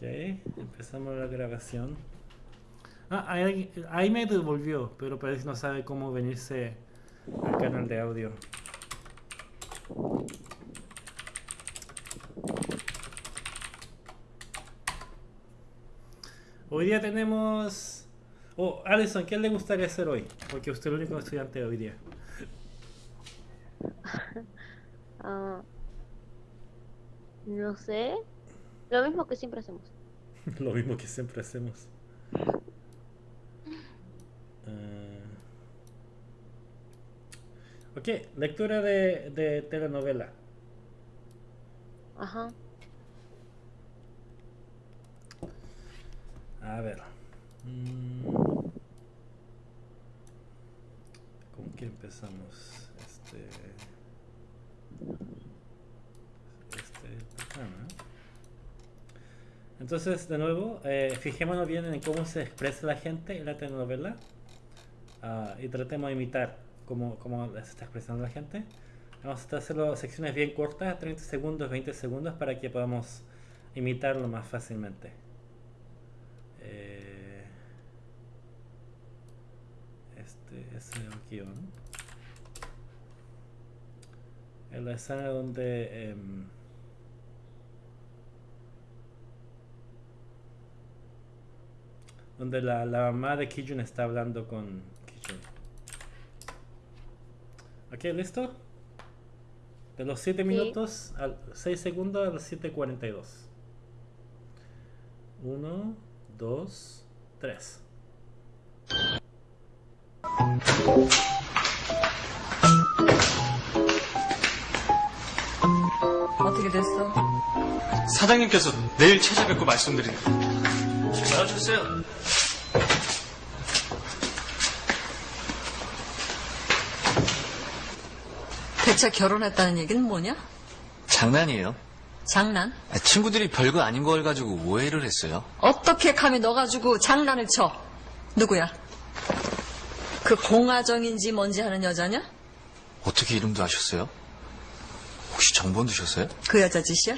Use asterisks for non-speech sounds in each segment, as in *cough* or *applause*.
Ok, empezamos la grabación. Ah, ahí, ahí me devolvió, pero parece que no sabe cómo venirse al canal de audio. Hoy día tenemos... Oh, Alison, ¿qué le gustaría hacer hoy? Porque usted es el único estudiante de hoy día. *laughs* Ah, no sé. Lo mismo que siempre hacemos. *laughs* Lo mismo que siempre hacemos. Ok, lectura de, de telenovela. Ajá. A ver. Mm. ¿Con qué empezamos? Este. acá, ¿no? Entonces, de nuevo, eh, fijémonos bien en cómo se expresa la gente en la telenovela ah, y tratemos de imitar cómo, cómo se está expresando la gente. Vamos a hacerlo secciones bien cortas, 30 segundos, 20 segundos, para que podamos imitarlo más fácilmente. Eh, este es el guion. En la escena donde... em, donde la, la mamá de Kijun está hablando con Kijun. Ok, ¿listo? De los 7 Sí. minutos a 6 segundos a los 7.42. 1, 2, 3. 어떻게 됐어? 사장님께서 내일 찾아뵙고 말씀드리는 나와주세요. 대체 결혼했다는 얘기는 뭐냐? 장난이에요. 장난? 아, 친구들이 별거 아닌 걸 가지고 오해를 했어요. 어떻게 감히 너 가지고 장난을 쳐? 누구야? 그 공화정인지 뭔지 하는 여자냐? 어떻게 이름도 아셨어요? 혹시 정본 두셨어요? 그 여자 짓이야?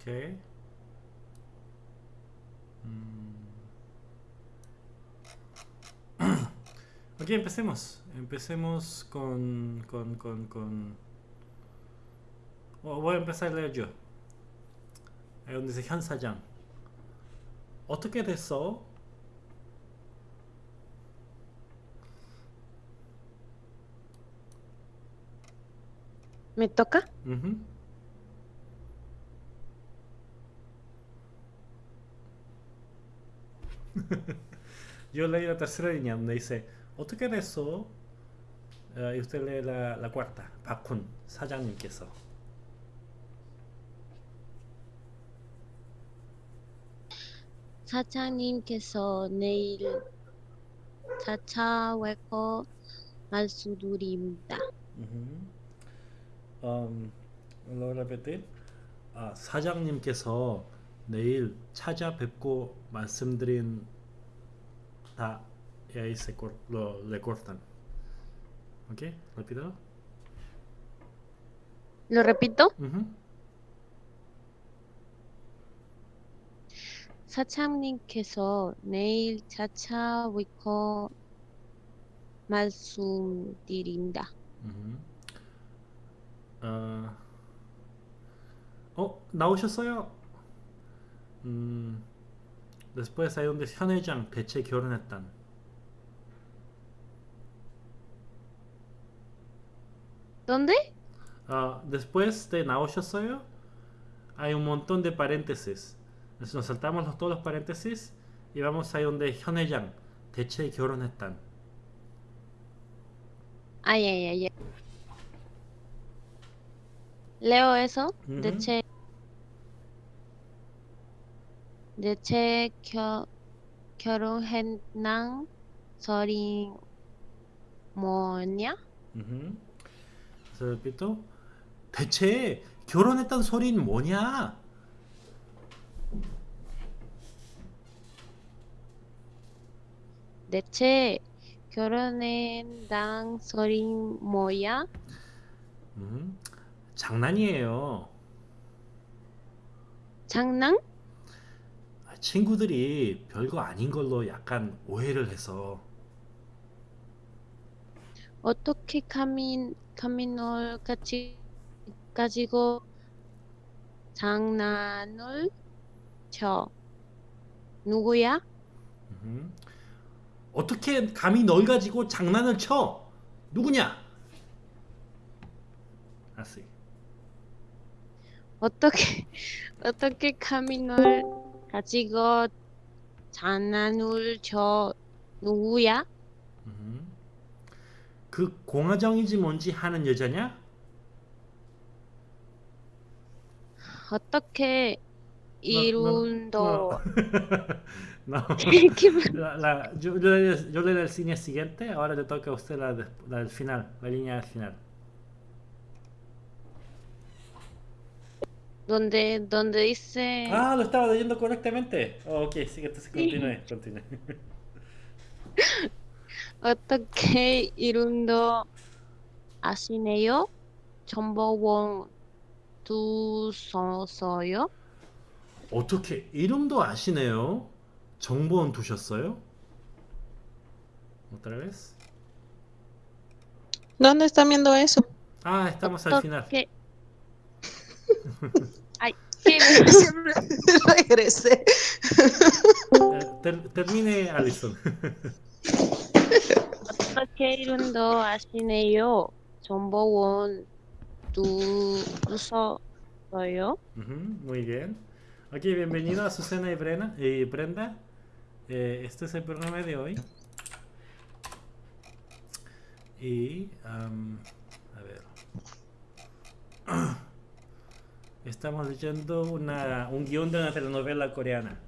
Ok. Mm. *clears throat* Ok, empecemos. Empecemos con... con, con, con... Oh, voy a empezar a leer yo. Ahí donde dice Hansa Yang. Otoke de so. ¿Me toca? Uh -huh. Yo leí la tercera línea donde dice 어떻게 됐어? 어, y usted lee la, la cuarta. 박훈 사장님께서. 사장님께서 내일 찾아올 거 말씀드립니다. Um, lo repetir. 아, 사장님께서 내일 찾아뵙고 말씀드린 se cor- lo le cortan. ¿Ok? Repítelo. ¿Lo repito? Ujú. 사장님께서 내일 찾아올 거 말씀드린다. Ujú. 아, 어, 나오셨어요? 음, después hay donde 현 회장 대체 결혼했단. ¿Dónde? Ah, después de 나오셨어요, hay un montón de paréntesis. Entonces nos saltamos los, todos los paréntesis y vamos ahí donde 현 회장 대체 결혼했단. 아, 예, 예, 예. 레 대체 겨, 결혼했난 소리 뭐냐? 그래서 repito. 대체 결혼했단 소린 뭐냐? 대체 결혼했난 소리 뭐야? 음, 장난이에요. 장난? 아, 친구들이 별거 아닌 걸로 약간 오해를 해서 어떻게 카민 카민을 같이 가지고 장난을 쳐? 누구야? 음, 어떻게 감히 널 가지고 장난을 쳐? 누구냐? 아씨. 어떻게 *laughs* 어떻게 카민을 가지고 장난을 쳐? 누구야? 음. 그 공화정이지 뭔지 하는 여자냐? 어떻게 이룬 도 No. 이렇게 La, la- yo, yo le, yo le doy el cine siguiente, ahora le toca a usted la, la del final, la línea del final. donde donde dice Ah, lo estaba leyendo correctamente. Oh, ok, sí, entonces continúe, continúe. 어떻게 이룬도 아시네요? 정보원 두서서요? 어떻게 이름도 아시네요? 정보원 두셨어요? Otra vez. ¿Dónde están viendo eso? Ah, estamos al final. 어떻게 Ay, ¿qué? Siempre *laughs* regresé. Eh, ter- termine, Alison. 어떻게 이룬도 아시네요? 정보원 두서서요? Ujú, muy bien. Ok, bienvenido a Susana y, Brena, y Brenda. Eh, este es el programa de hoy. Y, am, Estamos leyendo una, un guion de una telenovela coreana.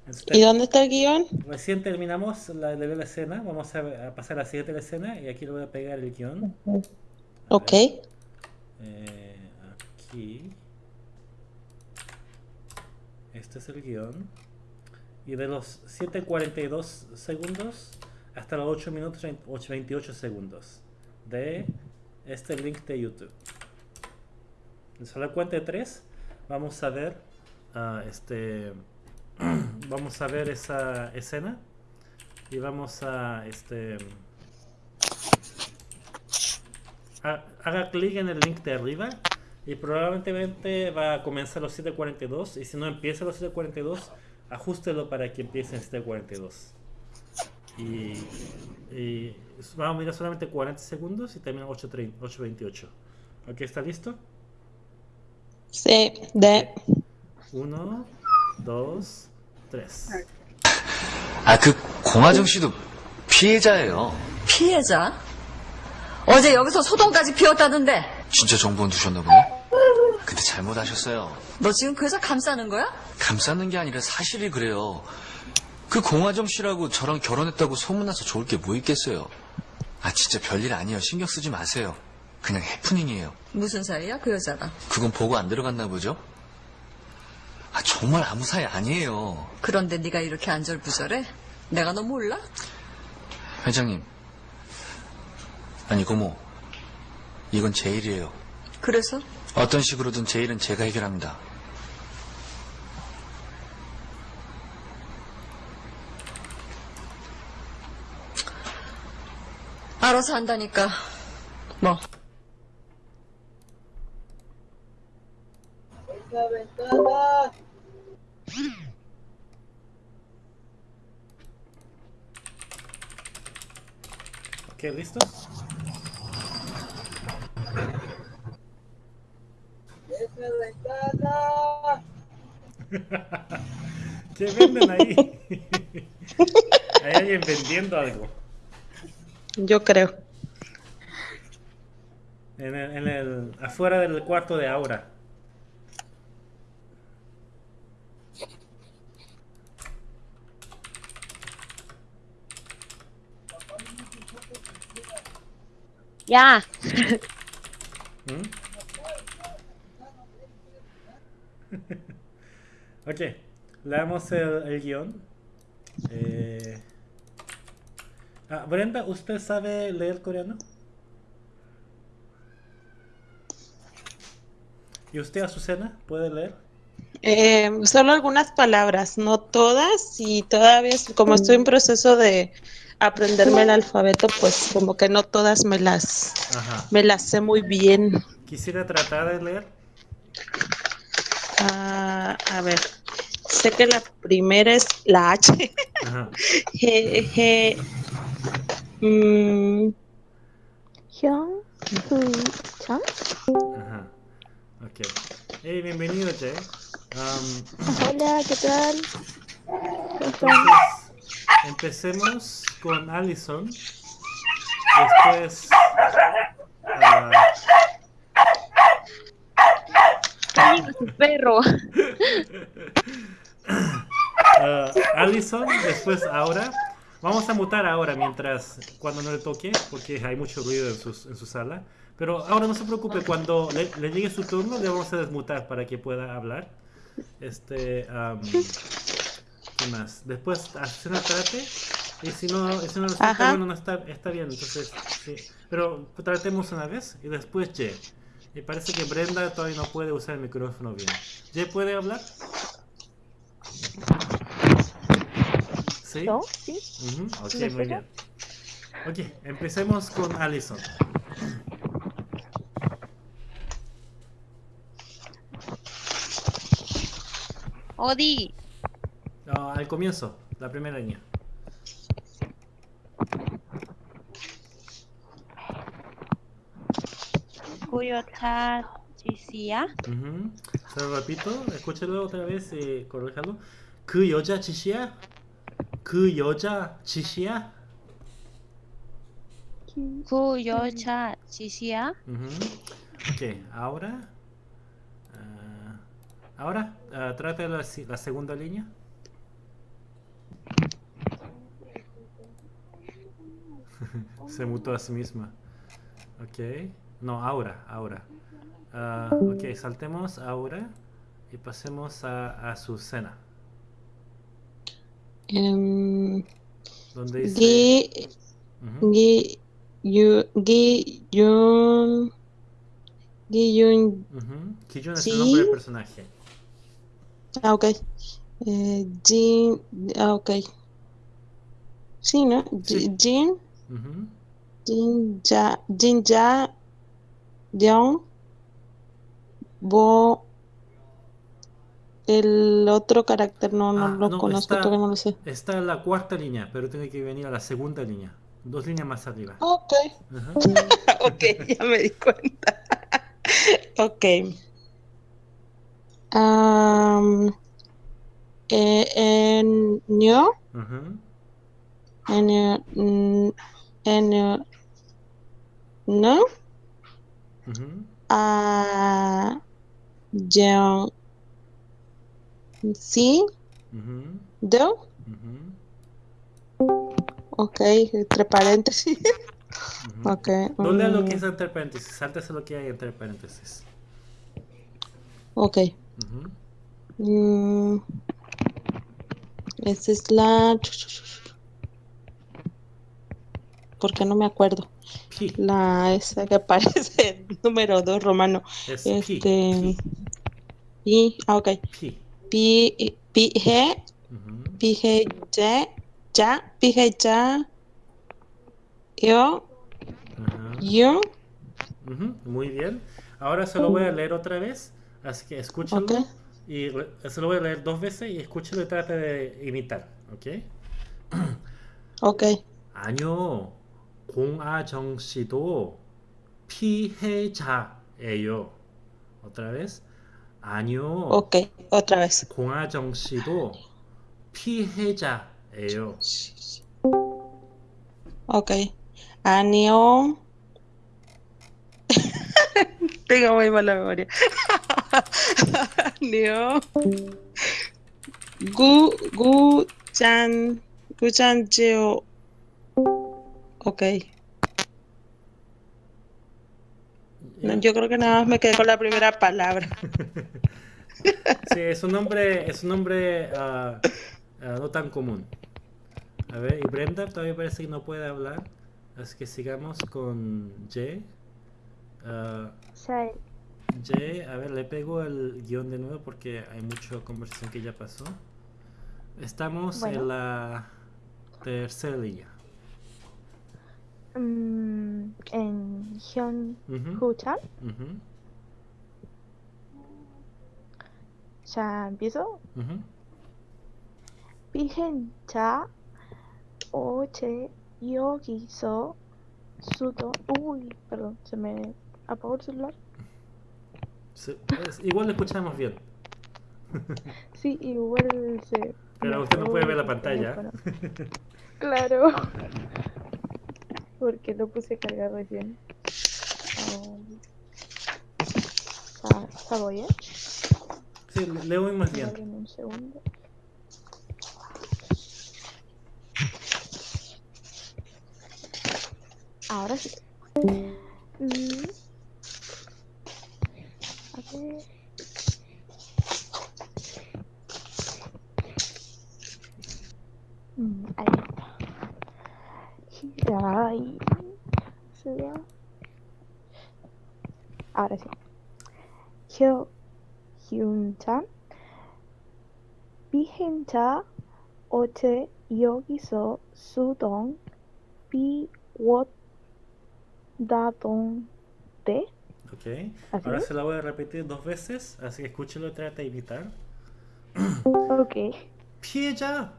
Entonces, ¿Y dónde está el guion? Recién terminamos la escena. Vamos a, a pasar a la siguiente escena y aquí le voy a pegar el guion. A Ok. Eh, aquí. Este es el guion. Y de los 7.42 segundos hasta los 8 minutos 8, 28 segundos de este link de YouTube. A la cuenta de 3 vamos a ver ah, este *clears throat* vamos a ver esa escena y vamos a este ha- haga clic en el link de arriba y probablemente va a comenzar los 7.42 y si no empieza los 7.42 ajustelo para que empiece en 7.42 y, y vamos a mirar solamente 40 segundos y termina 8.30 8.28 ok está listo Sí, de. 1 2 3 아, 그 공화정 씨도 피해자예요. 피해자? 어제 여기서 소동까지 피웠다던데. 진짜 정보원 두셨나 보네. 근데 잘못하셨어요. 너 지금 그 여자 감싸는 거야? 감싸는 게 아니라 사실이 그래요. 그 공화정 씨라고 저랑 결혼했다고 소문나서 좋을 게 뭐 있겠어요. 아, 진짜 별일 아니에요. 신경 쓰지 마세요. 그냥 해프닝이에요. 무슨 사이야 그 여자랑? 그건 보고 안 들어갔나 보죠? 아, 정말 아무 사이 아니에요. 그런데 네가 이렇게 안절부절해? 내가 너 몰라? 회장님. 아니, 고모. 이건 제 일이에요. 그래서? 어떤 식으로든 제 일은 제가 해결합니다. 알아서 한다니까. 뭐? Ok listos *laughs* ¿Qué venden ahí? *laughs* ahí hay alguien vendiendo algo. Yo creo. En el, en el, afuera del cuarto de Aura. 야, ¿Mm? *laughs* ok, leamos el, el guion. Eh, ah, Brenda, ¿usted sabe leer coreano? ¿Y usted, Azucena, puede leer? Eh, solo algunas palabras, no todas, y todavía, como estoy en proceso de aprenderme el alfabeto, pues como que no todas me las, Ajá. me las sé muy bien. Quisiera tratar de leer. Uh, a ver, sé que la primera es la H. Ajá. *laughs* G, G, mm, Ajá. Okay. Hey, bienvenido, Che. Um, Hola, ¿qué tal? ¿Cómo estás? Empecemos con Allison. Después. Amigo, su perro. ah, Allison, después ahora. Vamos a mutar ahora mientras. Cuando no le toque, porque hay mucho ruido en, sus- en su sala. Pero ahora no se preocupe, cuando le, le llegue su turno, le vamos a desmutar para que pueda hablar. Este. am, ¿Qué más? Después, Azucena trate. Y si no, y si no resulta Ajá. bueno, no está, está bien. Entonces, sí. Pero tratemos una vez y después Ye. Y parece que Brenda todavía no puede usar el micrófono bien. ¿Ye puede hablar? ¿Sí? ¿No? ¿Sí? Ujú, Ok, ¿Sí muy bien. Ok, empecemos con Allison. 어 al comienzo, la primera línea. Cuyo chishia. Se lo repito, escúchelo otra vez eh, y corríjalo. Cuyo chishia. Cuyo chishia. Cuyo chishia. Ok, ahora. Uh, ahora, uh, trata la, la segunda línea. *laughs* Se mutó a sí misma. Ok. No, ahora, ahora. Ah, ok, saltemos ahora y pasemos a, a su cena. em, Donde dice. Yu, Gi, Yun, Gi, Yun, ujú. Kijun es el nombre del personaje. ah, ok. Eh, Jin, ah, ok. Sí, ¿no? Sí. Ji- Jin, Ujú. Jin, Ya, Jin, Young, Bo, el otro carácter no, no Ah, lo no, conozco, está- todavía no lo sé. Está en la cuarta línea, pero tiene que venir a la segunda línea. Dos líneas más arriba. Ok. Ajá. *laughs* Ok, ya me di cuenta. *laughs* Ok. Am, eh, en ño, Ujú. en eh, n- en no, Ujú. a yeon, sí, Ujú. do, Ujú. ok, entre paréntesis, *laughs* ok. No lea lo mm, que es entre paréntesis, sáltese lo que hay entre paréntesis. ok. Mm, esa es la, porque no me acuerdo. La esa que *laughs* aparece número 2 romano. Es este pi. pi. ah, ok. Pi. Pi, pi G. Uh G ya, ya, Pi G ya. Yo. Yo. Muy bien. Ahora se lo voy a leer otra vez, así que escúchenlo. Okay. Y se lo voy a leer dos veces y escúchenlo y trate de imitar, ¿ok? Ok. Año. 공아정 씨도 피해자예요. Otra vez. 아니요. Ok, otra vez. 공아정 씨도 피해자예요. Ok. Anio. Tengo muy mala memoria. Anio. Gu, gu, chan, gu, chan, cheo. Ok. No, yo creo que nada más me quedé con la primera palabra. *laughs* Sí, es un nombre, es un nombre ah, no tan común. A ver, y Brenda todavía parece que no puede hablar, así que sigamos con. Ah, Jay. Jay, a ver, le pego el guion de nuevo porque hay mucha conversación que ya pasó. Estamos Bueno. en la tercera línea. Mm, en Hyun uh -huh. Chan. Uh -huh. Ya empiezo. Virgen ya oche yogiso sudo. Uy, perdón, se me apagó el celular. Sí, es, igual lo escuchamos bien. *laughs* Sí, igual se. Pero usted no puede ver la pantalla. *laughs* Claro. *laughs* Porque lo puse a cargar recién. Um, ¿Está, está bien? Sí, le oímos bien. Dame un segundo. Ahora sí. Mm. A ver. Suya. Ahora sí. Hyo Hyun-chan. 비행자 어제 여기서 수동 비웠다던데? Ok. ¿Así Ahora se la voy a repetir dos veces, así que escúchelo y trata de imitar. Ok. 피해자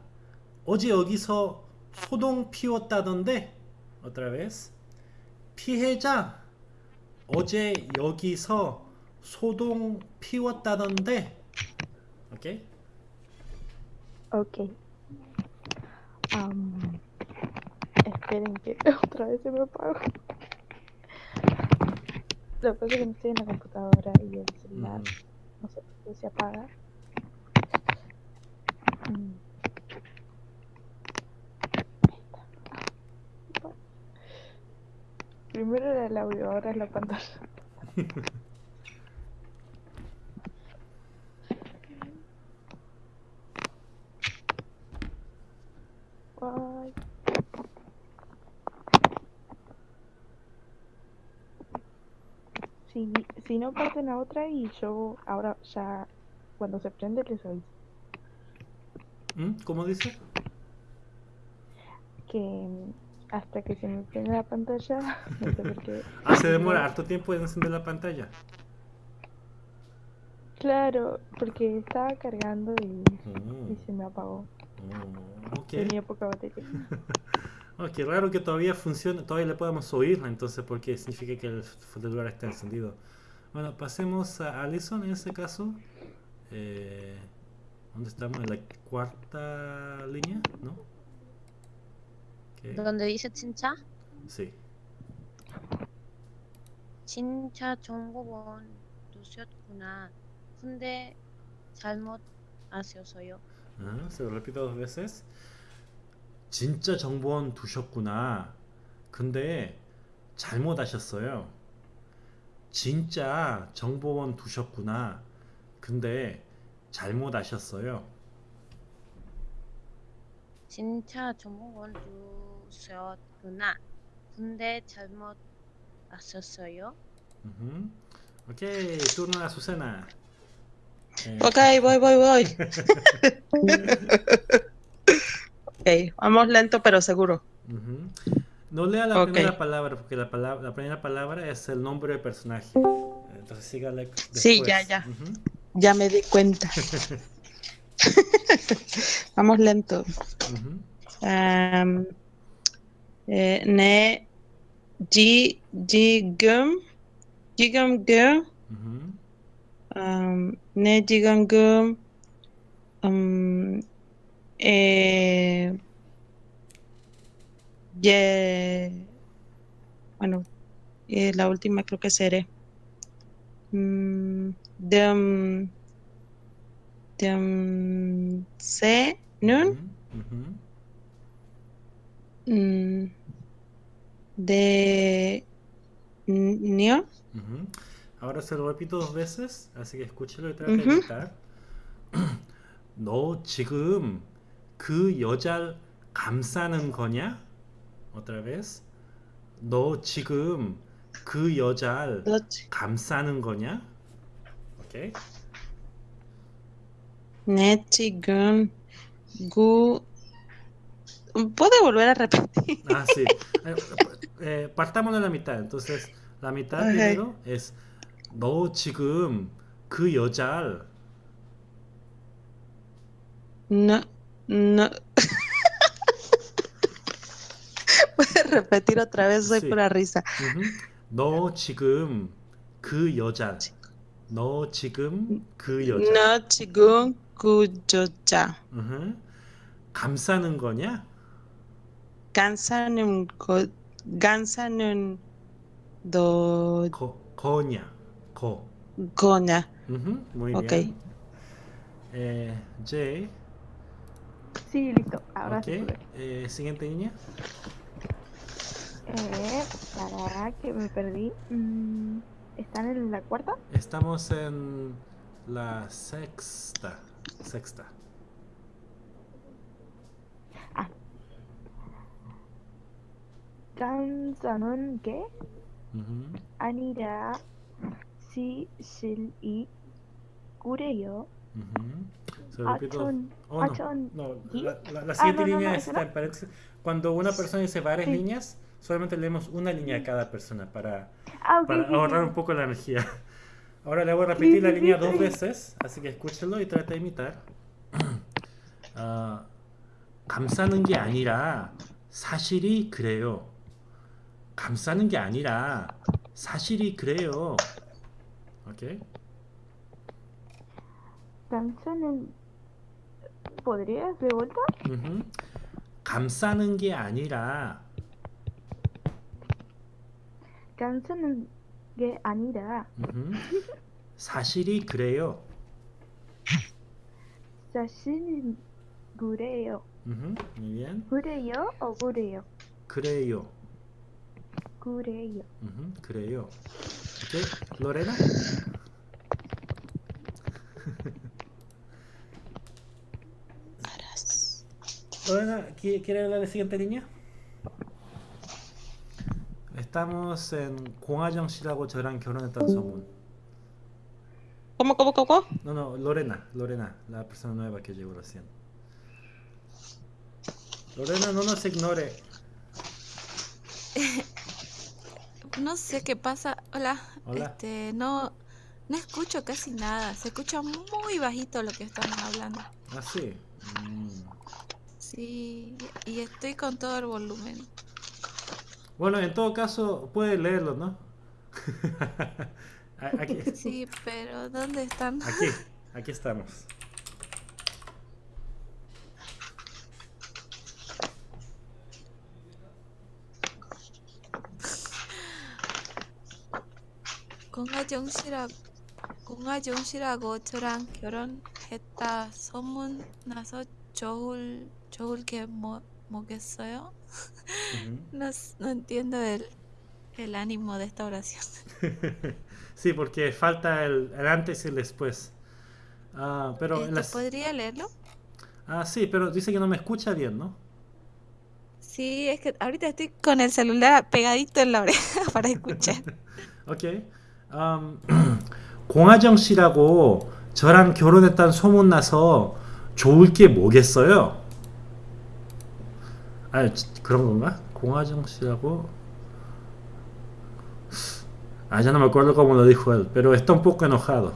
어제 여기서 소동 피웠다던데 otra vez 피해자 어제 여기서 소동 피웠다던데 ok Ok. Am, esperen que otra vez se me apagó. Lo que pasa es que no estoy en la computadora y el celular Ujú. no sé por qué se apaga. Mm. Primero era el audio, ahora es la pantalla. Si, si no parten a otra y yo ahora ya cuando se prende les aviso ¿Mm? ¿cómo dice? que hasta que se me prende la pantalla no sé por qué *laughs* Ah, se demora harto tiempo en encender la pantalla claro porque estaba cargando y, Oh, y se me apagó oh, ok tenía poca batería *laughs* Oh, qué raro que todavía funcione, todavía le podamos oír, entonces porque significa que el celular está encendido. Bueno, pasemos a Allison en este caso. Eh, ¿Dónde estamos? En la cuarta línea, ¿no? Ok, donde dice 진짜 Sí. 진짜 정보원 두셨구나. 근데 잘못 아셨어요. Ah, se lo repito dos veces. 진짜 정보원 두셨구나. 근데 잘못 하셨어요. 진짜 정보원 두셨구나. 근데 잘못 하셨어요. 진짜 정보원 두 셨구나. 근데 잘못 아셨어요. Ujú. Ok, turno a Azucena. Eh, Ok, voy, voy, voy. ok, vamos lento pero seguro. ujú. No lea la Ok. primera palabra, porque la, palabra, la primera palabra es el nombre del personaje. Entonces sígale después. Sí, ya, ya. Ujú. Ya me di cuenta. *laughs* vamos lento. Ujú. Um, eh, ne ji gum gum Ujú. um, ne jigum gum um, eh, ye- bueno, eh, la última creo que seré. Mm, dem, dem, se, nun, mm, de, nio, Ujú. Ahora se lo repito dos veces, así que escúchelo y trata de Ujú. imitar. 너 *clears throat* 지금 그 여자를 감싸는 거냐? Otra vez. 너 지금 그 여자를 doch, 감싸는 거냐? 오케이. Nechigun, gu. ¿Puede volver a repetir? Ah, sí. *laughs* Eh, eh, partamos de la mitad. Entonces, la mitad Ok. primero es 너 지금 그 여자를 No, no. ¿Puede repetir otra vez? Soy Sí. pura risa. 음흠. 너 지금 그 여자 너 지금 그 여자 No, chigun, kuyoja. 음흠. 감싸는 거냐? Gansanun, go, Gansanun do. Coña. Co. Coña. Muy okay. bien. Eh, Jay. Sí, listo. Ahora sí. Eh, Siguiente niña. Eh, para que me perdí. Mm, ¿Están en la cuarta? Estamos en la sexta. Sexta. 간사는 게 음흠. 아니라 시실이 꾸래요. 음흠. Se lo repito. 아천, Oh, no. 아천, No, ¿y? la, la- la Ah, siguiente no, no, línea no, está esa no. en paréntesis. Cuando una persona dice varias Sí. líneas, solamente leemos una línea a cada persona para, Ah, ok, para sí, ahorrar sí. un poco la energía. *laughs* Ahora le voy a repetir Sí, la sí, sí, línea sí. dos veces, así que escúchenlo y trate de imitar. 아, 감싸는 게 아니라 사실이 그래요. 감싸는 게 아니라 사실이 그래요. 오케이? 간사는 ¿Podrías de vuelta? 감싸는 게 아니라 간사는 게 아니라. 사실이 그래요. 사실은 그래요. bien. 그래요? 어 그래요? 그래요. 그래요. 음흠. 그래요. 오케이. 로레나? Aras. Lorena, ¿qui- ¿quiere hablar de la siguiente línea? Estamos en 공화정 씨라고 저랑 결혼했다는 소문. ¿Cómo, cómo, cómo? No, no, Lorena, Lorena, la persona nueva que llegó recién. Lorena, no nos ignore. *laughs* No sé qué pasa. Hola. Hola. Este, no, no escucho casi nada. Se escucha muy bajito lo que estamos hablando. Ah, sí. Mm. Sí, y estoy con todo el volumen. Bueno, en todo caso, puede leerlo, ¿no? *laughs* Aquí, Sí, pero ¿dónde están? aquí, aquí estamos. 공화정 씨라고 공화정 씨라고 저랑 결혼했다 소문 나서 좋을 좋을 게 뭐, 뭐겠어요? Ujú. No, s- no entiendo el, el ánimo de esta oración. *laughs* Sí, porque falta el, el antes y el después. Ah, pero en Este, las... ¿Podría leerlo? Ah, sí, pero dice que no me escucha bien, ¿no? Sí, es que ahorita estoy con el celular pegadito en la oreja *laughs* para escuchar. *laughs* 오케이. 음, *clears throat* 공하정 씨라고 저랑 결혼했다는 소문 나서 좋을 게 뭐겠어요? 아, 지- 그런 건가? 공하정 씨라고 Ah, ya no me acuerdo cómo lo dijo él, pero está un poco enojado,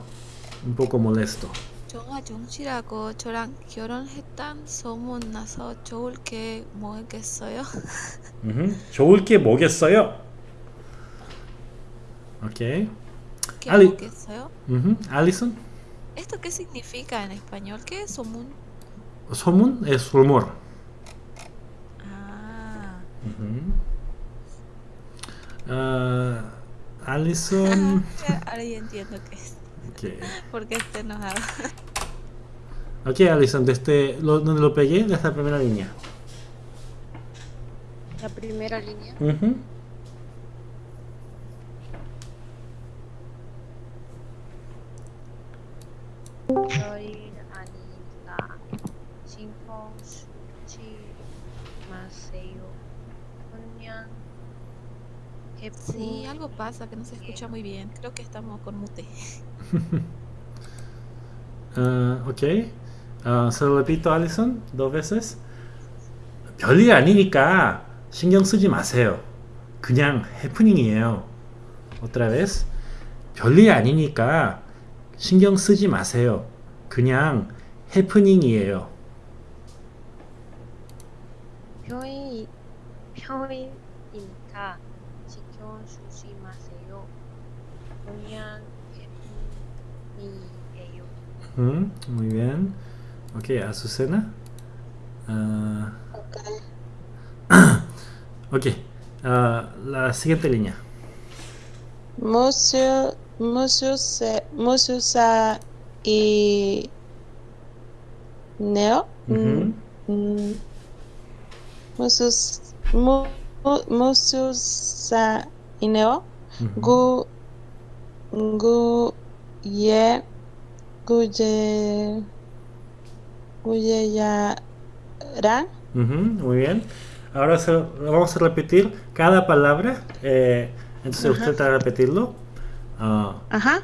un poco molesto. 정화정 씨라고 저랑 결혼했단 소문 나서 좋을 게 뭐겠어요? 좋을 게 뭐겠어요? 오케이. ¿Qué Ali es uh -huh. Allison. ¿Esto qué significa en español? ¿Qué es somun? Somun es rumor. Ah. Uh -huh. uh, ah, Allison. *laughs* Ahora ya entiendo qué es. Okay. Porque está enojado. ok, Allison, desde este, lo, donde lo pegué, desde la primera línea. ¿La primera línea? -huh. 저희 아니니까 신경 쓰지 마세요. 그냥 Sí, algo pasa que no se escucha muy bien. Creo que estamos con mute. 아, 오케이. 아, se lo repito, Alison, dos veces. 별일 아니니까 신경 쓰지 마세요. 그냥 해프닝이에요. otra vez. 별일 아니니까 신경 쓰지 마세요. 그냥 해프닝이에요. 표현 표현이니까 신경 쓰지 마세요. 그냥 해프닝이에요. Mm, muy bien. Ok, Azucena. Ah, ok. ah, la siguiente línea. Se- museo sa y neo. Ujú. Mm, museo, s- mu, mu- museo sa y neo. Ujú. gu gu gu ye gu ye ya ran Ujú, muy bien. Ahora se- vamos a repetir cada palabra. eh, entonces usted va a repetirlo. Ah, ajá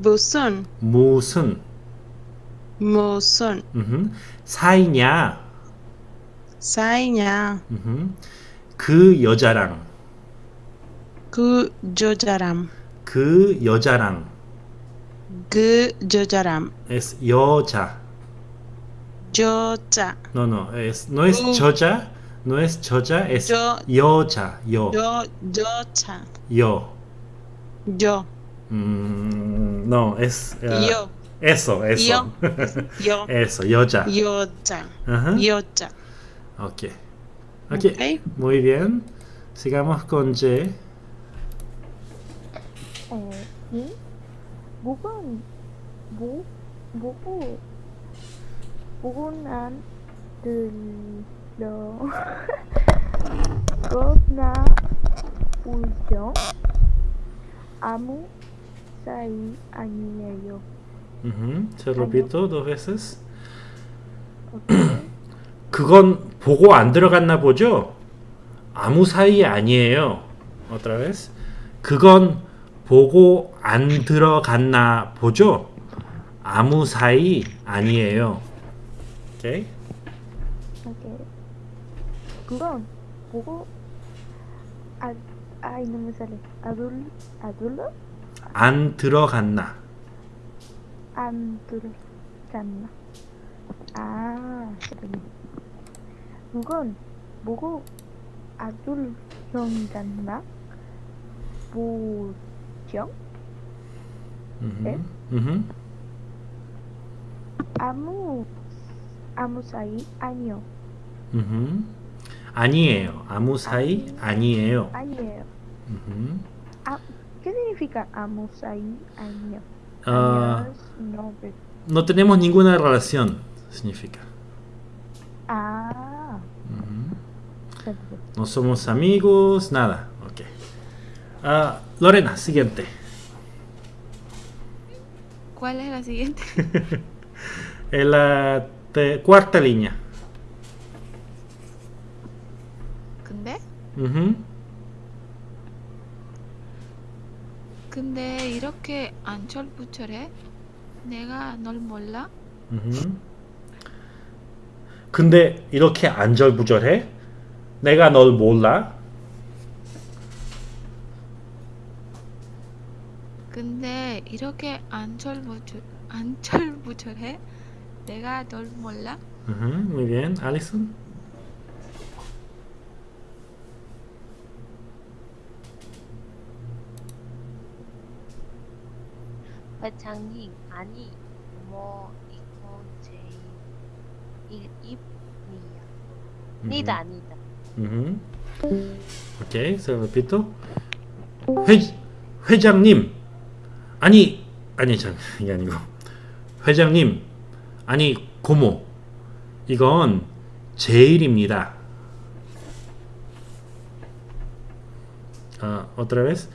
무슨, 무슨, 무슨? ujú, 사이냐, 사이냐? ujú, 그 여자랑, 그 여자람 그 여자랑, 그 여자람 es 여자. 여자. No, no, es, no es 음. 저자, no es 저자, es 여- 여자, 여, 여 여자. 여. 여 Mm, no, es. Uh, yo. Eso, eso. Yo. *laughs* yo. eso, yo ya. Yo ya. Ajá. Yo ya. Okay. ok. Ok. Muy bien. Sigamos con eh, Y. Bugun. Bu. *laughs* Uyo. Amu. 거나 울죠 아무 사이 아니에요. Ujú, Se repito dos veces. 오케이. *clears throat* 그건 보고 안 들어갔나 보죠? 아무 사이 아니에요. Otra vez. 그건 보고 안 들어갔나 보죠? 아무 사이 아니에요. 오케이. 오케이. 그건 보고 아 아이 너무 잘해. 아둘 아둘러 안 들어갔나. 안 들었잖아. 아, 그러네. 그건 보고 아둘 형잖아. 보정? Ujú. 아무 아무 사이 아니요. Ujú. 아니에요. 아무 사이 아니 에요. 아니에요. Ujú. ¿Qué significa amu saí año? Ah, Años, no, pero- no tenemos ninguna relación, significa. Ah. No somos amigos, nada. Ok. Ah, Lorena, siguiente. ¿Cuál es la siguiente? *laughs* En la te- cuarta línea. 근데? Ujú. 근데 이렇게 안철부철해? 내가 널 몰라? 근데 이렇게 안절부절해? 내가 널 몰라? 근데 이렇게 안철부철 안철부철해? 내가 널 몰라? Ujú, Muy bien. Alison. 회장님 아니 뭐 이건 제 일- 입이야. 니다 아니다. se lo repito. 회, 회장님. 아니, 아니, 참, 이게 아니고. 회장님. 아니, 고모. 이건 제 일입니다. 아, otra vez.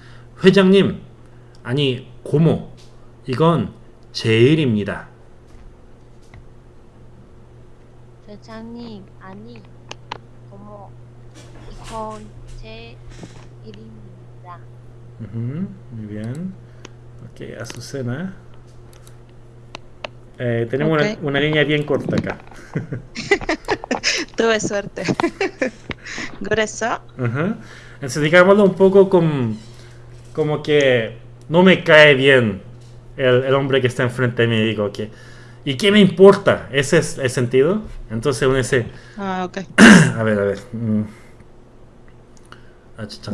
회장님. 아니, 고모. 이건 제 일입니다. 회장님 아니 어머 이건 제 일입니다. Ujú, muy bien. Ok, Azucena. Eh, tenemos Ok. una, una línea bien corta acá. *laughs* Tuve suerte. *laughs* 그래서 Ajá. Entonces, digámoslo un poco con, como que no me cae bien el, el, hombre que está enfrente de mí y digo, que ¿y qué me importa? ¿Ese es el sentido? Entonces uno dice... Ah, ok. *clears throat* a ver, a ver.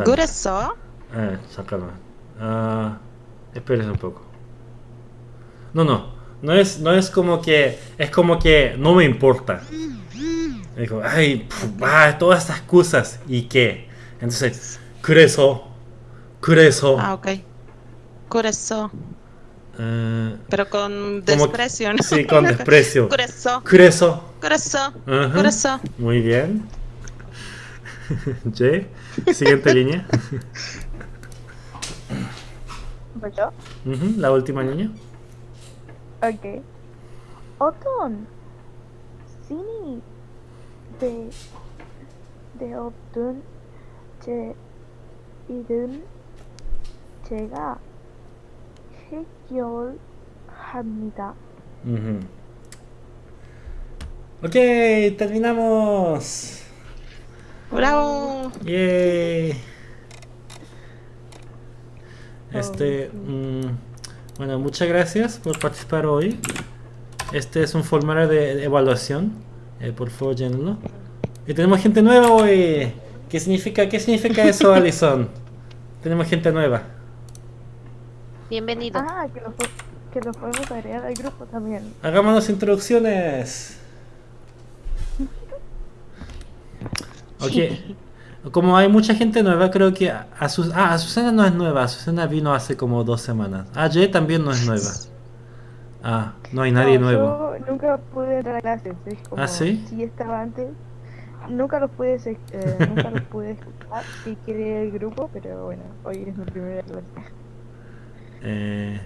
¿Gureso? Eh, uh, espérese un poco. No, no. No es, no es como que... Es como que no me importa. Digo, ay, pff, ah, todas estas cosas. ¿Y qué? Entonces, ¿cureso? ¿Cureso? Ah, ok. ¿Cureso? Eh, Pero con desprecio, ¿no? Sí, con desprecio. Grueso. Grueso. Grueso. Uh Muy bien. *laughs* Jay, siguiente *laughs* línea. ¿Voy yo? La última línea. Ok. Oton. Sini. De. De Obdun. Che. Idun. Chega. 해결합니다. Ujú. Ok, terminamos. bravo. Yay. Este, mm, bueno, muchas gracias por participar hoy. Este es un formulario de, de evaluación. Eh, por favor, llénenlo. Y tenemos gente nueva hoy. ¿Qué significa, qué significa eso, Alison? *laughs* tenemos gente nueva. Bienvenido. Ah, que lo, que lo podemos agregar al grupo también. Hagámonos introducciones. *laughs* Ok. Como hay mucha gente nueva, creo que Azu- ah, Azucena no es nueva. Azucena vino hace como dos semanas. Ah, Jay también no es nueva. Ah, no hay nadie No, nuevo. Yo nunca pude entrar a clases. Es como, ¿Ah, sí? Sí estaba antes. Nunca los pude, eh, nunca los pude escuchar. Sí quería el grupo, pero bueno, hoy es mi primera clase. Eh.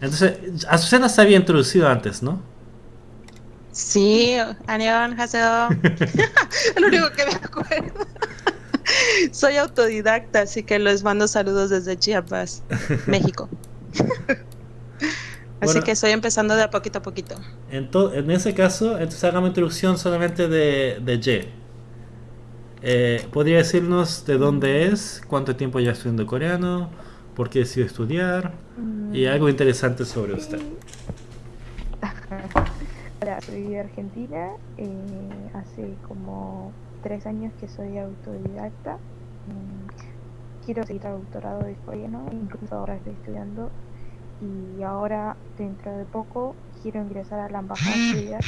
Entonces, Azucena se había introducido antes, ¿no? Sí, Anión, Haseo. *laughs* Lo único que me acuerdo. *laughs* Soy autodidacta, así que les mando saludos desde Chiapas, *laughs* México. así bueno, que estoy empezando de a poquito a poquito. En, en ese caso, entonces hagamos introducción solamente de, de Ye. Eh, ¿Podría decirnos de dónde es? ¿Cuánto tiempo ya estudiando coreano? Por qué decidió estudiar y algo interesante sobre usted? *laughs* Hola, soy de Argentina. eh, hace como tres años que soy autodidacta. Mm, Quiero seguir el doctorado de coreano, incluso ahora estoy estudiando. Y ahora, dentro de poco, quiero ingresar a la embajada estudiar,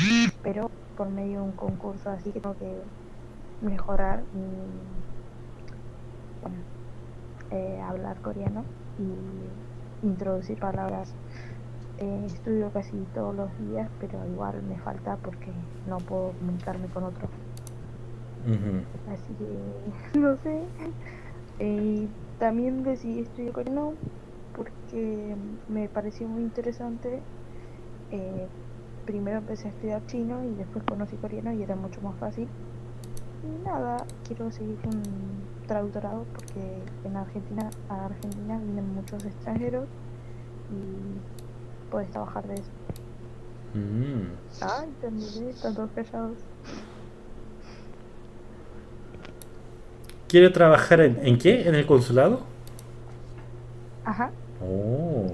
pero por medio de un concurso, así que tengo que mejorar mi eh, hablar coreano y introducir palabras eh, estudio casi todos los días, pero igual me falta porque no puedo comunicarme con otro. Ujú. Así que *laughs* no sé. Eh, también decidí estudiar coreano porque me pareció muy interesante. Eh, primero empecé a estudiar chino y después conocí coreano y era mucho más fácil. Y nada, quiero seguir un traductorado porque en Argentina, a Argentina vienen muchos extranjeros y puedes trabajar de eso. Mm. Ay, terminé, están todos callados. ¿Quiere trabajar en, en qué? ¿En el consulado? Ajá. Oh.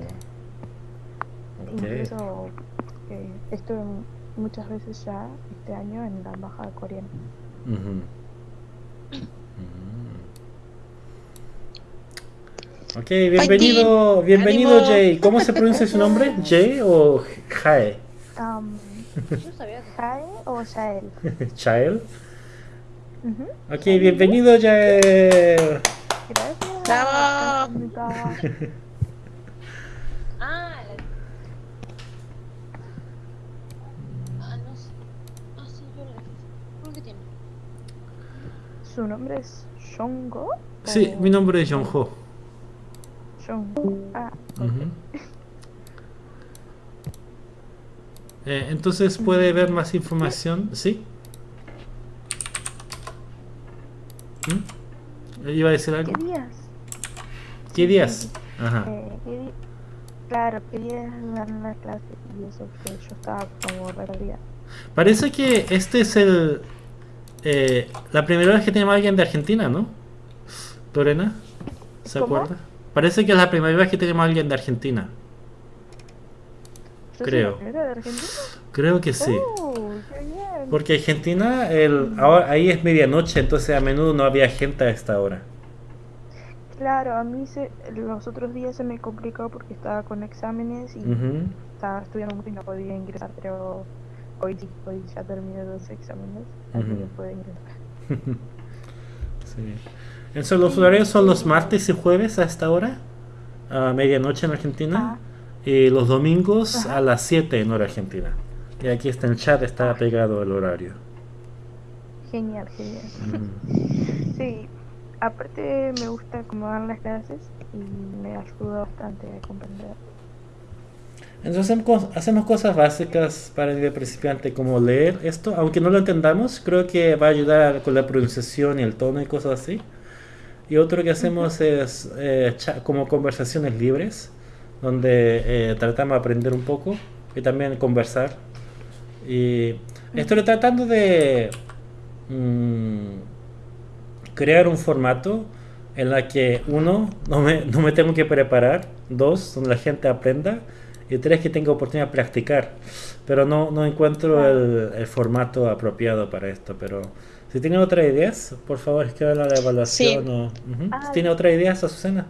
Ok. Incluso eh, estuve muchas veces ya este año en la embajada coreana. Mm. Ok, bienvenido, bienvenido Jay. ¿Cómo se pronuncia su nombre? *laughs* ¿Jay o Jae? Um, yo sabía Jae o Jael. Jael. *laughs* Uh. Ok, bienvenido Jael. Gracias. ¡Bravo! ah, ¿Su nombre es Shongo? Sí, mi nombre es Jonjo. Ah. Eh, entonces puede ver más información, ¿sí? ¿Mm? ¿Iba a decir algo? ¿Qué días? ¿Qué días? Ajá. Eh, ¿qué Claro, quería dar la clase y eso que yo estaba como perdida. Parece que este es el eh, la primera vez que tenemos a alguien de Argentina, ¿no? Lorena, ¿se ¿Cómo? acuerda? Parece que es la primera vez que tenemos a alguien de Argentina. ¿Yo soy Creo. de Argentina? Creo que sí. Oh, qué bien. Porque Argentina, el, ahora, ahí es medianoche, entonces a menudo no había gente a esta hora. Claro, a mí se, los otros días se me complicó porque estaba con exámenes y estaba estudiando mucho y no podía ingresar, pero hoy sí, hoy ya terminé los exámenes, así que Ujú. puedo ingresar. *laughs* Sí. Entonces los horarios son los martes y jueves a esta hora, a medianoche en Argentina, y los domingos a las 7 en hora argentina. Y aquí está en el chat, está pegado el horario. Genial, genial. Sí, aparte me gusta cómo dan las clases y me ayuda bastante a comprender. Entonces hacemos cos- hacemos cosas básicas para el principiante como leer esto, aunque no lo entendamos, creo que va a ayudar con la pronunciación y el tono y cosas así. Y otro que hacemos es eh, como conversaciones libres, donde eh, tratamos de aprender un poco y también conversar. Y estoy tratando de mm, crear un formato en la que uno, no me, no me tengo que preparar, dos, donde la gente aprenda, y tres, que tenga oportunidad de practicar. Pero no, no encuentro el, el formato apropiado para esto, pero si tienen otras ideas, por favor escriban a la evaluación. Sí. o- tiene otras ideas, Azucena.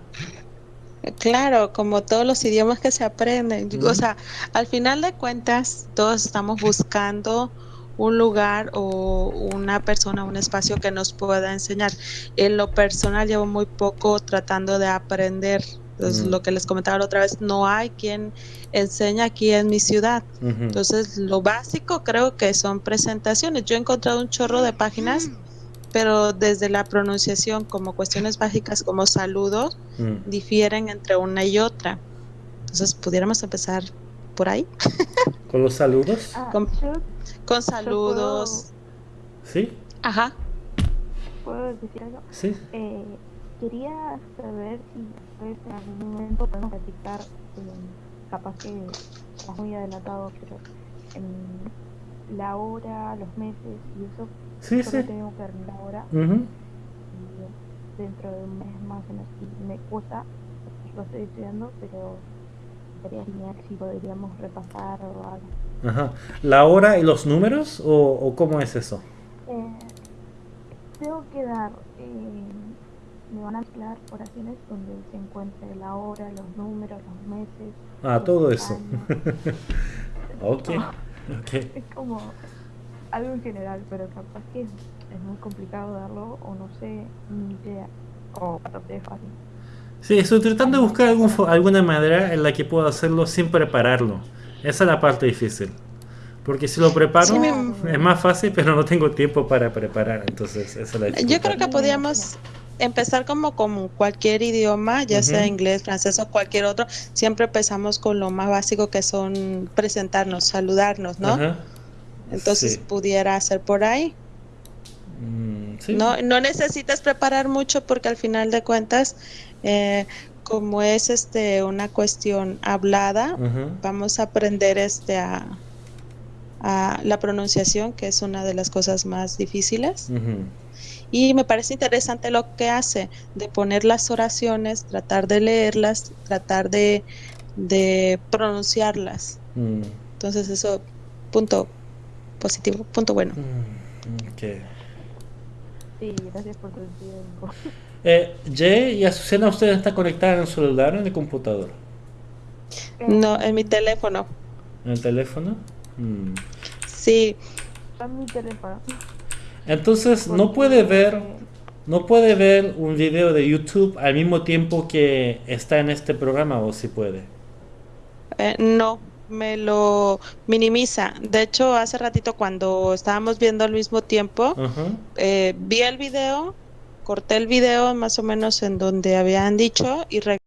Claro, como todos los idiomas que se aprenden. O sea, al final de cuentas, todos estamos buscando un lugar o una persona, un espacio que nos pueda enseñar. En lo personal llevo muy poco tratando de aprender. Entonces, Mm. lo que les comentaba la otra vez, no hay quien enseña aquí en mi ciudad. Entonces, lo básico creo que son presentaciones. Yo he encontrado un chorro de páginas, pero desde la pronunciación, como cuestiones básicas como saludos, Mm. difieren entre una y otra. Entonces, pudiéramos empezar por ahí, *laughs* Con los saludos, Ah, yo con saludos. ¿sí? Ajá. puedo decir algo. Sí. Eh, quería saber si en algún momento podemos platicar, eh, capaz que estás muy adelantado, pero en la hora, los meses y eso, Sí, solo sí. tengo que ver la hora y dentro de un mes más o menos. Me cuesta, lo estoy estudiando, pero sería genial si podríamos repasar o algo. Ajá. ¿La hora y los números o, o cómo es eso? Eh, tengo que dar, eh, me van a mezclar oraciones donde se encuentre la hora, los números, los meses. Ah, los todo eso. *laughs* ok. Ok. Es como algo en general, pero capaz que es, es muy complicado darlo o no sé ni idea. O bastante fácil. Sí, estoy tratando de buscar algún alguna manera en la que pueda hacerlo sin prepararlo. Esa es la parte difícil. Porque si lo preparo Sí, me- es más fácil, pero no tengo tiempo para preparar. Entonces, esa es la Yo dificultad. creo que podríamos empezar como con cualquier idioma, ya sea inglés, francés o cualquier otro. Siempre empezamos con lo más básico que son presentarnos, saludarnos, ¿no? Ajá. Entonces Sí. pudiera ser por ahí. Mm, sí. No, no necesitas preparar mucho porque al final de cuentas, eh, como es este una cuestión hablada, vamos a aprender este a, a la pronunciación, que es una de las cosas más difíciles. Ujú. Y me parece interesante lo que hace, de poner las oraciones, tratar de leerlas, tratar de, de pronunciarlas. Mm, Entonces eso, punto positivo, punto bueno. mm, ok. Sí, gracias por tu tiempo. *laughs* Eh, Jay y Azucena, ¿ustedes están conectados en el celular o en el computador? No, en mi teléfono. ¿En el teléfono? Mm. Sí, Está en mi teléfono. Entonces no puede ver, no puede ver un video de YouTube al mismo tiempo que está en este programa o si puede. Eh, no, me lo minimiza. De hecho, hace ratito cuando estábamos viendo al mismo tiempo, eh, vi el video, corté el video más o menos en donde habían dicho y